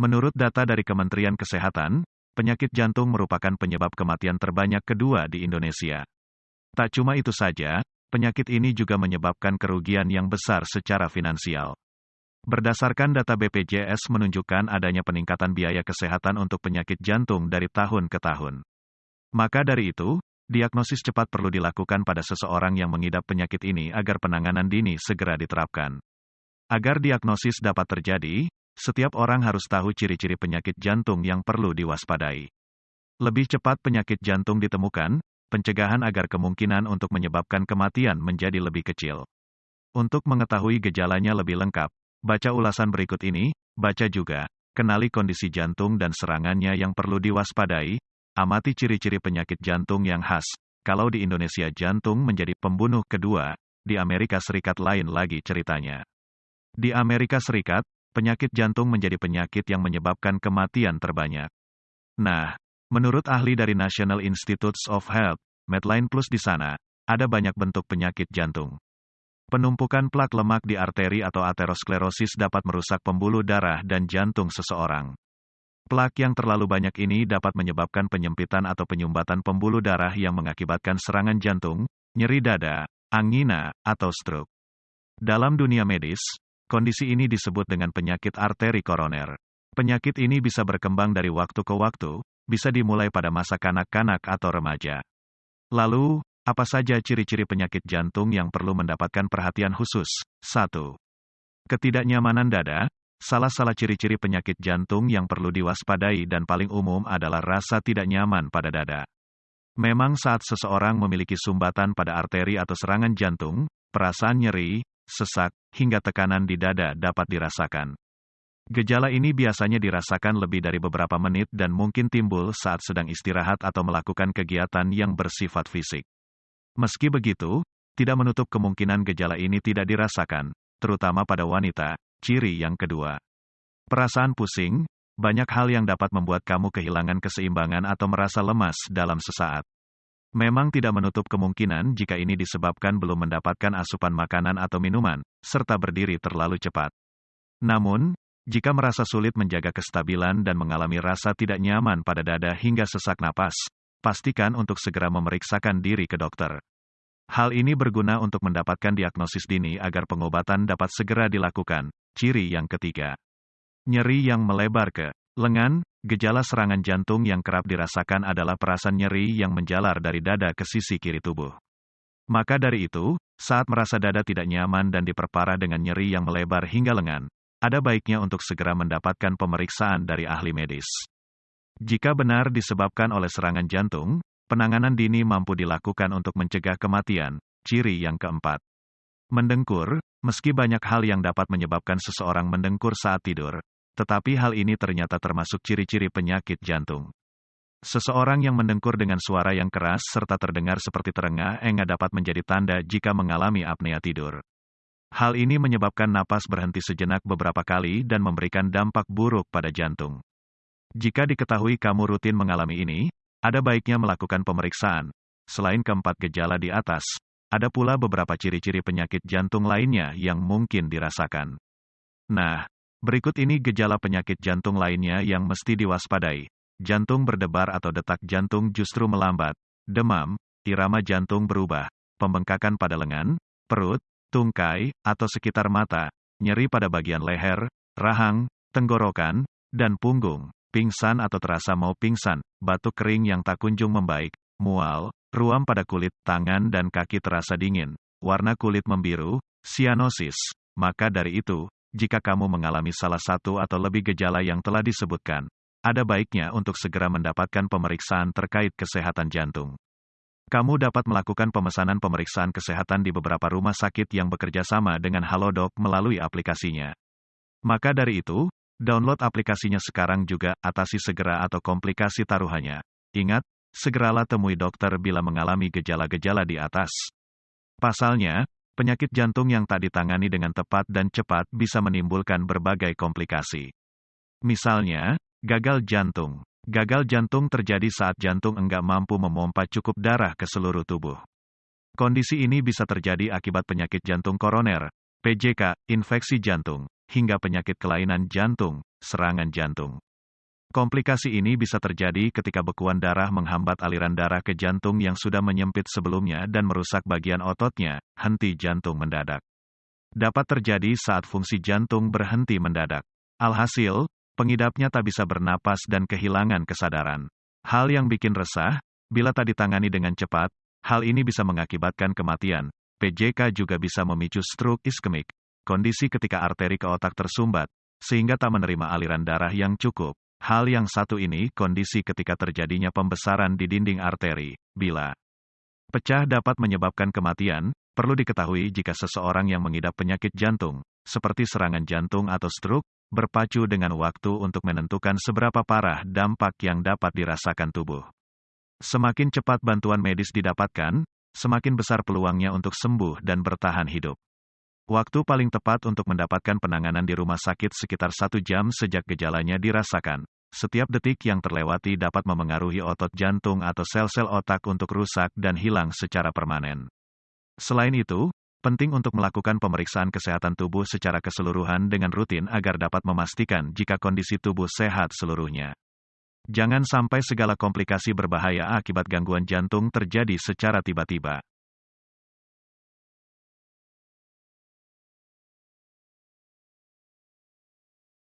Menurut data dari Kementerian Kesehatan, penyakit jantung merupakan penyebab kematian terbanyak kedua di Indonesia. Tak cuma itu saja, penyakit ini juga menyebabkan kerugian yang besar secara finansial. Berdasarkan data BPJS menunjukkan adanya peningkatan biaya kesehatan untuk penyakit jantung dari tahun ke tahun. Maka dari itu, diagnosis cepat perlu dilakukan pada seseorang yang mengidap penyakit ini agar penanganan dini segera diterapkan. Agar diagnosis dapat terjadi, setiap orang harus tahu ciri-ciri penyakit jantung yang perlu diwaspadai. Lebih cepat penyakit jantung ditemukan, pencegahan agar kemungkinan untuk menyebabkan kematian menjadi lebih kecil. Untuk mengetahui gejalanya lebih lengkap, Baca ulasan berikut ini, baca juga, kenali kondisi jantung dan serangannya yang perlu diwaspadai, amati ciri-ciri penyakit jantung yang khas. Kalau di Indonesia jantung menjadi pembunuh kedua, di Amerika Serikat lain lagi ceritanya. Di Amerika Serikat, penyakit jantung menjadi penyakit yang menyebabkan kematian terbanyak. Nah, menurut ahli dari National Institutes of Health, Medline Plus di sana, ada banyak bentuk penyakit jantung. Penumpukan plak lemak di arteri atau aterosklerosis dapat merusak pembuluh darah dan jantung seseorang. Plak yang terlalu banyak ini dapat menyebabkan penyempitan atau penyumbatan pembuluh darah yang mengakibatkan serangan jantung, nyeri dada, angina, atau stroke. Dalam dunia medis, kondisi ini disebut dengan penyakit arteri koroner. Penyakit ini bisa berkembang dari waktu ke waktu, bisa dimulai pada masa kanak-kanak atau remaja. Lalu, apa saja ciri-ciri penyakit jantung yang perlu mendapatkan perhatian khusus? 1. Ketidaknyamanan dada. Salah-salah ciri-ciri penyakit jantung yang perlu diwaspadai dan paling umum adalah rasa tidak nyaman pada dada. Memang saat seseorang memiliki sumbatan pada arteri atau serangan jantung, perasaan nyeri, sesak, hingga tekanan di dada dapat dirasakan. Gejala ini biasanya dirasakan lebih dari beberapa menit dan mungkin timbul saat sedang istirahat atau melakukan kegiatan yang bersifat fisik. Meski begitu, tidak menutup kemungkinan gejala ini tidak dirasakan, terutama pada wanita. Ciri yang kedua, perasaan pusing, banyak hal yang dapat membuat kamu kehilangan keseimbangan atau merasa lemas dalam sesaat. Memang tidak menutup kemungkinan jika ini disebabkan belum mendapatkan asupan makanan atau minuman, serta berdiri terlalu cepat. Namun, jika merasa sulit menjaga kestabilan dan mengalami rasa tidak nyaman pada dada hingga sesak napas, pastikan untuk segera memeriksakan diri ke dokter. Hal ini berguna untuk mendapatkan diagnosis dini agar pengobatan dapat segera dilakukan. Ciri yang ketiga. Nyeri yang melebar ke lengan, gejala serangan jantung yang kerap dirasakan adalah perasaan nyeri yang menjalar dari dada ke sisi kiri tubuh. Maka dari itu, saat merasa dada tidak nyaman dan diperparah dengan nyeri yang melebar hingga lengan, ada baiknya untuk segera mendapatkan pemeriksaan dari ahli medis. Jika benar disebabkan oleh serangan jantung, penanganan dini mampu dilakukan untuk mencegah kematian. Ciri yang keempat. Mendengkur, meski banyak hal yang dapat menyebabkan seseorang mendengkur saat tidur, tetapi hal ini ternyata termasuk ciri-ciri penyakit jantung. Seseorang yang mendengkur dengan suara yang keras serta terdengar seperti terengah-engah dapat menjadi tanda jika mengalami apnea tidur. Hal ini menyebabkan napas berhenti sejenak beberapa kali dan memberikan dampak buruk pada jantung. Jika diketahui kamu rutin mengalami ini, ada baiknya melakukan pemeriksaan. Selain keempat gejala di atas, ada pula beberapa ciri-ciri penyakit jantung lainnya yang mungkin dirasakan. Nah, berikut ini gejala penyakit jantung lainnya yang mesti diwaspadai. Jantung berdebar atau detak jantung justru melambat, demam, irama jantung berubah, pembengkakan pada lengan, perut, tungkai, atau sekitar mata, nyeri pada bagian leher, rahang, tenggorokan, dan punggung. Pingsan atau terasa mau pingsan, batuk kering yang tak kunjung membaik, mual, ruam pada kulit, tangan dan kaki terasa dingin, warna kulit membiru, sianosis. Maka dari itu, jika kamu mengalami salah satu atau lebih gejala yang telah disebutkan, ada baiknya untuk segera mendapatkan pemeriksaan terkait kesehatan jantung. Kamu dapat melakukan pemesanan pemeriksaan kesehatan di beberapa rumah sakit yang bekerja sama dengan Halodoc melalui aplikasinya. Maka dari itu, Download aplikasinya sekarang juga, atasi segera atau komplikasi taruhannya. Ingat, segeralah temui dokter bila mengalami gejala-gejala di atas. Pasalnya, penyakit jantung yang tak ditangani dengan tepat dan cepat bisa menimbulkan berbagai komplikasi. Misalnya, gagal jantung. Gagal jantung terjadi saat jantung enggak mampu memompa cukup darah ke seluruh tubuh. Kondisi ini bisa terjadi akibat penyakit jantung koroner, PJK, infeksi jantung, hingga penyakit kelainan jantung, serangan jantung. Komplikasi ini bisa terjadi ketika bekuan darah menghambat aliran darah ke jantung yang sudah menyempit sebelumnya dan merusak bagian ototnya, henti jantung mendadak. Dapat terjadi saat fungsi jantung berhenti mendadak. Alhasil, pengidapnya tak bisa bernapas dan kehilangan kesadaran. Hal yang bikin resah, bila tak ditangani dengan cepat, hal ini bisa mengakibatkan kematian. PJK juga bisa memicu stroke iskemik, kondisi ketika arteri ke otak tersumbat, sehingga tak menerima aliran darah yang cukup. Hal yang satu ini kondisi ketika terjadinya pembesaran di dinding arteri. Bila pecah dapat menyebabkan kematian, perlu diketahui jika seseorang yang mengidap penyakit jantung, seperti serangan jantung atau stroke, berpacu dengan waktu untuk menentukan seberapa parah dampak yang dapat dirasakan tubuh. Semakin cepat bantuan medis didapatkan, semakin besar peluangnya untuk sembuh dan bertahan hidup. Waktu paling tepat untuk mendapatkan penanganan di rumah sakit sekitar satu jam sejak gejalanya dirasakan. Setiap detik yang terlewati dapat memengaruhi otot jantung atau sel-sel otak untuk rusak dan hilang secara permanen. Selain itu, penting untuk melakukan pemeriksaan kesehatan tubuh secara keseluruhan dengan rutin agar dapat memastikan jika kondisi tubuh sehat seluruhnya. Jangan sampai segala komplikasi berbahaya akibat gangguan jantung terjadi secara tiba-tiba.